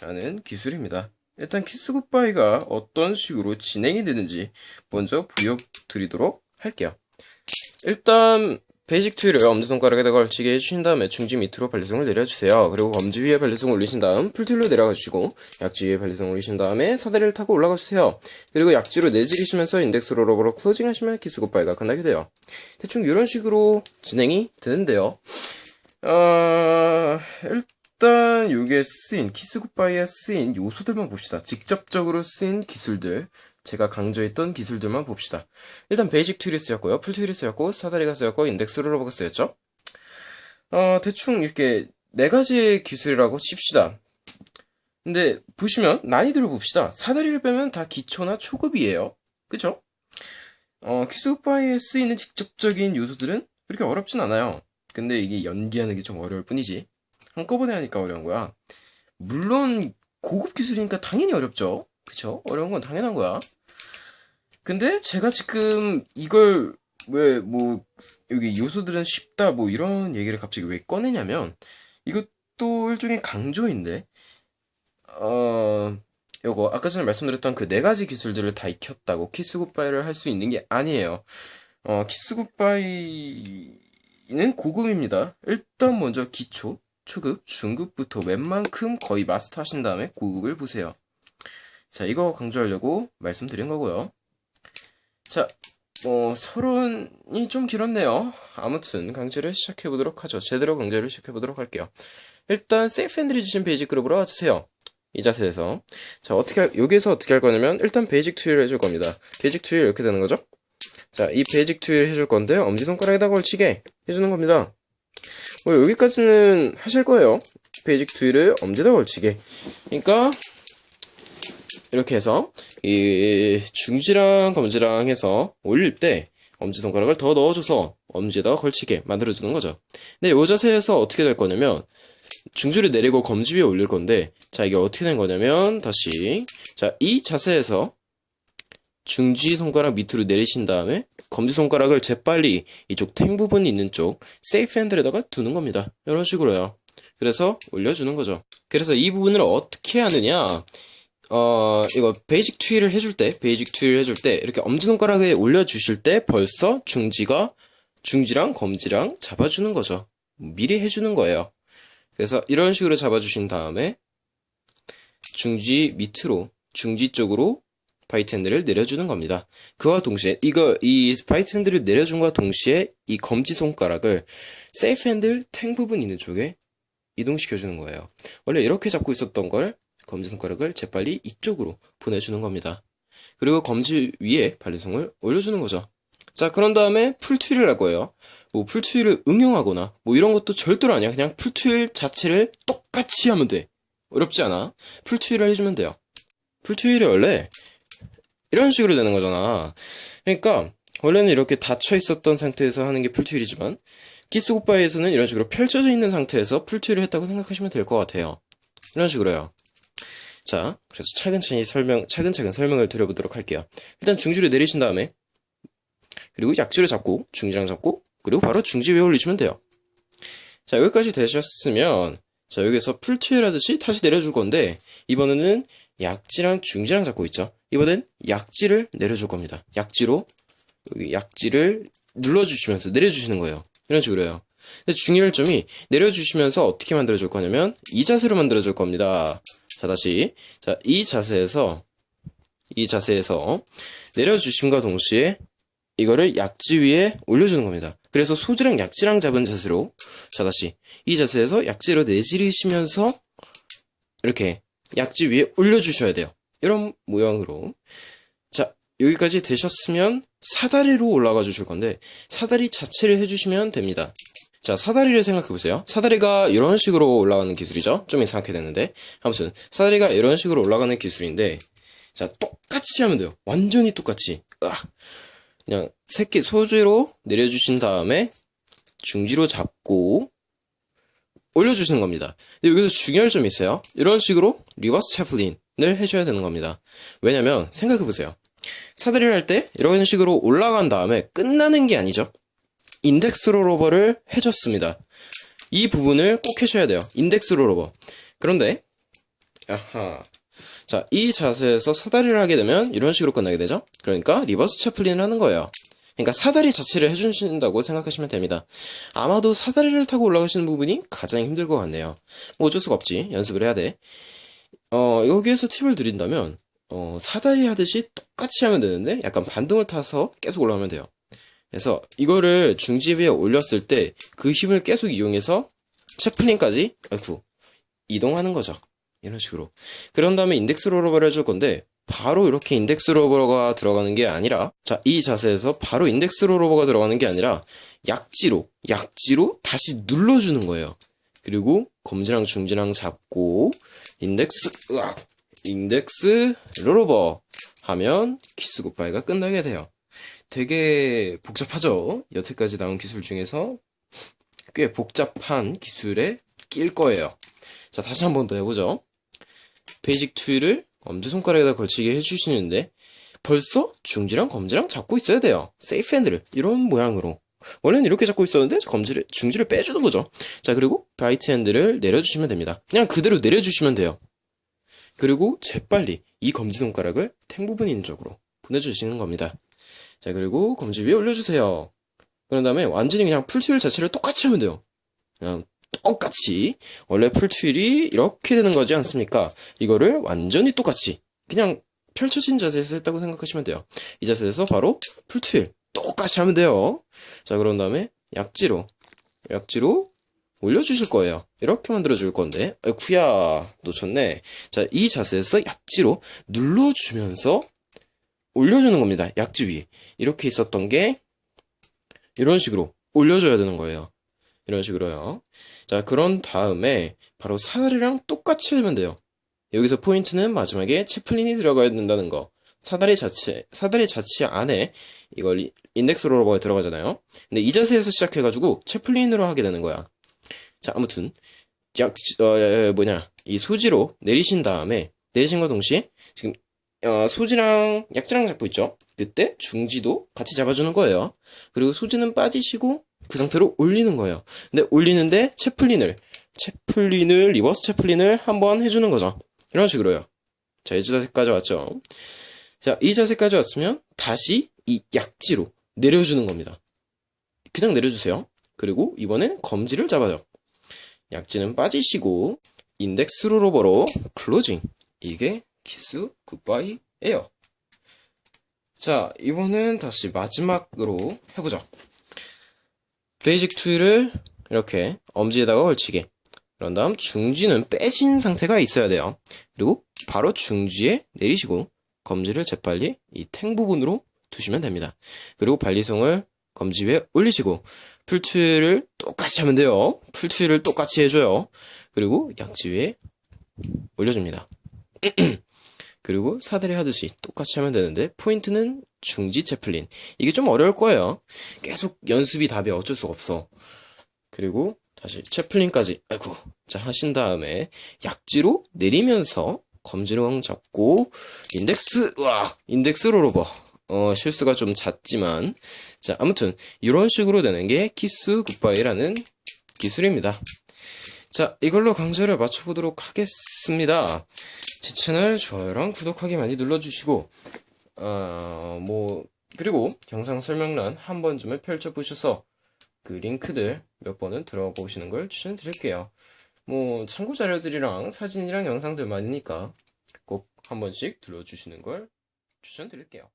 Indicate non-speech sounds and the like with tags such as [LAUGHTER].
라는 기술입니다. 일단 Kiss Goodbye가 어떤 식으로 진행이 되는지 먼저 보여드리도록 할게요. 일단 basic twirl을 엄지손가락에다 걸치게 해주신 다음에 중지 밑으로 balisong을 내려주세요. 그리고 검지 위에 balisong을 올리신 다음 full twirl로 내려가 주시고 약지 위에 balisong을 올리신 다음에 사다리를 타고 올라가 주세요. 그리고 약지로 내지르시면서 index rollover로 closing 하시면 Kiss Goodbye가 끝나게 돼요. 대충 이런 식으로 진행이 되는데요. 어... 일단 이게 쓰인 Kiss Goodbye에 쓰인 요소들만 봅시다. 직접적으로 쓰인 기술들 제가 강조했던 기술들만 봅시다. 일단 basic twirl이 쓰였고요. full twirl이 쓰였고 사다리가 쓰였고 index rollover가 쓰였죠. 어, 대충 이렇게 네 가지의 기술이라고 칩시다. 근데 보시면 난이도를 봅시다. 사다리를 빼면 다 기초나 초급이에요. 그쵸? 어, Kiss Goodbye에 쓰이는 직접적인 요소들은 그렇게 어렵진 않아요. 근데 이게 연기하는 게 좀 어려울 뿐이지. 한꺼번에 하니까 어려운 거야. 물론 고급 기술이니까 당연히 어렵죠. 그쵸? 어려운 건 당연한 거야. 근데 제가 지금 이걸 왜 뭐 여기 요소들은 쉽다 뭐 이런 얘기를 갑자기 왜 꺼내냐면 이것도 일종의 강조인데 어 요거 아까 전에 말씀드렸던 그 네 가지 기술들을 다 익혔다고 키스 굿바이를 할 수 있는 게 아니에요. 어 Kiss Goodbye는 고급입니다. 일단 먼저 기초, 초급, 중급부터 웬만큼 거의 마스터 하신 다음에 고급을 보세요. 자, 이거 강조하려고 말씀드린 거고요. 자, 뭐, 서론이 좀 길었네요. 아무튼, 강좌를 시작해보도록 하죠. 제대로 강좌를 시작해보도록 할게요. 일단, safe handle 쥐신 basic grip으로 와주세요. 이 자세에서. 자, 어떻게, 할, 여기에서 어떻게 할 거냐면, 일단 basic twirl을 해줄 겁니다. basic twirl 이렇게 되는 거죠? 자, 이 basic twirl 해줄 건데, 엄지손가락에다 걸치게 해주는 겁니다. 뭐, 여기까지는 하실 거예요. basic twirl을 엄지에다 걸치게. 그러니까, 이렇게 해서 이 중지랑 검지랑 해서 올릴 때 엄지손가락을 더 넣어줘서 엄지에다가 걸치게 만들어주는 거죠. 근데 이 자세에서 어떻게 될 거냐면 중지를 내리고 검지 위에 올릴 건데 자 이게 어떻게 된 거냐면 다시 자 이 자세에서 중지 손가락 밑으로 내리신 다음에 검지 손가락을 재빨리 이쪽 tang 부분이 있는 쪽 safe handle에다가 두는 겁니다. 이런 식으로요. 그래서 올려주는 거죠. 그래서 이 부분을 어떻게 하느냐 어, 이거 basic twirl을 해줄 때, basic twirl 해줄 때, 이렇게 엄지손가락에 올려주실 때 벌써 중지가, 중지랑 검지랑 잡아주는 거죠. 미리 해주는 거예요. 그래서 이런 식으로 잡아주신 다음에, 중지 밑으로, 중지 쪽으로 bite handle을 내려주는 겁니다. 그와 동시에, 이거, 이 bite handle을 내려준과 동시에, 이 검지 손가락을 safe handle tang 부분 있는 쪽에 이동시켜 주는 거예요. 원래 이렇게 잡고 있었던 걸 검지 손가락을 재빨리 이쪽으로 보내주는 겁니다. 그리고 검지 위에 balisong을 올려주는 거죠. 자, 그런 다음에 full twirl을 할 거예요. 뭐 full twirl을 응용하거나 뭐 이런 것도 절대로 아니야. 그냥 full twirl 자체를 똑같이 하면 돼. 어렵지 않아. full twirl을 해주면 돼요. full twirl이 원래 이런 식으로 되는 거잖아. 그러니까 원래는 이렇게 닫혀 있었던 상태에서 하는 게 full twirl이지만 Kiss Goodbye에서는 이런 식으로 펼쳐져 있는 상태에서 full twirl을 했다고 생각하시면 될 것 같아요. 이런 식으로요. 자, 그래서 차근차근 설명, 차근차근 설명을 드려보도록 할게요. 일단 중지를 내리신 다음에, 그리고 약지를 잡고, 중지랑 잡고, 그리고 바로 중지 위에 올리시면 돼요. 자, 여기까지 되셨으면, 자, 여기서 풀트일 하듯이 다시 내려줄 건데, 이번에는 약지랑 중지랑 잡고 있죠. 이번엔 약지를 내려줄 겁니다. 약지로, 여기 약지를 눌러주시면서 내려주시는 거예요. 이런 식으로요. 근데 중요할 점이 내려주시면서 어떻게 만들어줄 거냐면, 이 자세로 만들어줄 겁니다. 자, 다시. 자, 이 자세에서, 이 자세에서 내려주심과 동시에 이거를 약지 위에 올려주는 겁니다. 그래서 소지랑 약지랑 잡은 자세로, 자, 다시. 이 자세에서 약지로 내지르시면서 이렇게 약지 위에 올려주셔야 돼요. 이런 모양으로. 자, 여기까지 되셨으면 사다리로 올라가 주실 건데, 사다리 자체를 해주시면 됩니다. 자, 사다리를 생각해 보세요. 사다리가 이런 식으로 올라가는 기술이죠? 좀 이상하게 됐는데. 아무튼, 사다리가 이런 식으로 올라가는 기술인데, 자, 똑같이 하면 돼요. 완전히 똑같이. 으악. 그냥 새끼 소지로 내려주신 다음에 중지로 잡고 올려주시는 겁니다. 여기서 중요할 점이 있어요. 이런 식으로 reverse chaplin을 해줘야 되는 겁니다. 왜냐면 생각해보세요. 사다리를 할 때 이런 식으로 올라간 다음에 끝나는 게 아니죠. index rollover를 해줬습니다. 이 부분을 꼭 해줘야 돼요. index rollover. 그런데 아하. 자, 이 자세에서 사다리를 하게 되면 이런 식으로 끝나게 되죠? 그러니까 reverse chaplin을 하는 거예요. 그러니까 사다리 자체를 해주신다고 생각하시면 됩니다. 아마도 사다리를 타고 올라가시는 부분이 가장 힘들 것 같네요. 뭐 어쩔 수가 없지. 연습을 해야 돼. 어, 여기에서 팁을 드린다면, 어, 사다리 하듯이 똑같이 하면 되는데, 약간 반등을 타서 계속 올라가면 돼요. 그래서 이거를 중지 위에 올렸을 때 그 힘을 계속 이용해서 chaplin까지, 아이쿠, 이동하는 거죠. 이런 식으로. 그런 다음에 index rollover를 해줄 건데, 바로 이렇게 index rollover가 들어가는 게 아니라, 자, 이 자세에서 바로 index rollover가 들어가는 게 아니라, 약지로, 약지로 다시 눌러주는 거예요. 그리고 검지랑 중지랑 잡고, index, 으악, index rollover 하면 Kiss Goodbye가 끝나게 돼요. 되게 복잡하죠? 여태까지 나온 기술 중에서 꽤 복잡한 기술에 낄 거예요. 자, 다시 한 번 더 해보죠. basic twirl을 엄지손가락에다 걸치게 해주시는데 벌써 중지랑 검지랑 잡고 있어야 돼요. safe handle을 이런 모양으로 원래는 이렇게 잡고 있었는데 검지를 중지를 빼주는 거죠. 자 그리고 bite handle을 내려주시면 됩니다. 그냥 그대로 내려주시면 돼요. 그리고 재빨리 이 검지손가락을 탱 부분 있는 쪽으로 보내주시는 겁니다. 자 그리고 검지 위에 올려주세요. 그런 다음에 완전히 그냥 풀트윌 자체를 똑같이 하면 돼요. 그냥 똑같이 원래 풀트윌이 이렇게 되는 거지 않습니까? 이거를 완전히 똑같이 그냥 펼쳐진 자세에서 했다고 생각하시면 돼요. 이 자세에서 바로 풀트윌 똑같이 하면 돼요. 자 그런 다음에 약지로 약지로 올려주실 거예요. 이렇게 만들어 줄 건데 아이쿠야 놓쳤네. 자 이 자세에서 약지로 눌러주면서 올려주는 겁니다. 약지 위에 이렇게 있었던 게 이런 식으로 올려줘야 되는 거예요. 이런 식으로요. 자, 그런 다음에 바로 사다리랑 똑같이 하면 돼요. 여기서 포인트는 마지막에 채플린이 들어가야 된다는 거. 사다리 자체, 사다리 자체 안에 이걸 인덱스 롤러버에 들어가잖아요. 근데 이 자세에서 시작해가지고 chaplin으로 하게 되는 거야. 자, 아무튼 약, 어, 뭐냐, 이 소지로 내리신 다음에 내리신과 동시에 지금 어, 소지랑 약지랑 잡고 있죠. 그때 중지도 같이 잡아주는 거예요. 그리고 소지는 빠지시고 그 상태로 올리는 거예요. 근데 올리는데 chaplin을 chaplin을 reverse chaplin을 한번 해주는 거죠. 이런 식으로요. 자, 이 자세까지 왔죠. 자, 이 자세까지 왔으면 다시 이 약지로 내려주는 겁니다. 그냥 내려주세요. 그리고 이번엔 검지를 잡아요. 약지는 빠지시고 index rollover로 closing. 이게 kiss goodbye예요. 자, 이번엔 다시 마지막으로 해보죠. basic tool을 이렇게 엄지에다가 걸치게. 그런 다음 중지는 빼진 상태가 있어야 돼요. 그리고 바로 중지에 내리시고 검지를 재빨리 이 탱 부분으로 두시면 됩니다. 그리고 발리송을 검지 위에 올리시고 풀툴을 똑같이 하면 돼요. 풀툴을 똑같이 해줘요. 그리고 약지 위에 올려줍니다. [CLEARS THROAT] 그리고 사다리 하듯이 똑같이 하면 되는데 포인트는 중지 채플린. 이게 좀 어려울 거예요. 계속 연습이 답이 어쩔 수가 없어. 그리고 다시 채플린까지. 아이고 자 하신 다음에 약지로 내리면서 검지랑 잡고 index 와 index rollover. 어 실수가 좀 잦지만. 자 아무튼 이런 식으로 되는 게 kiss goodbye라는 기술입니다. 자 이걸로 강좌를 마쳐보도록 하겠습니다. 제 채널 좋아요랑 구독하기 많이 눌러주시고 어, 뭐 그리고 영상 설명란 한 번쯤을 펼쳐보셔서 그 링크들 몇 번은 들어보시는 걸 추천드릴게요. 뭐 참고 자료들이랑 사진이랑 영상들 많으니까 꼭 한 번씩 들러주시는 걸 추천드릴게요.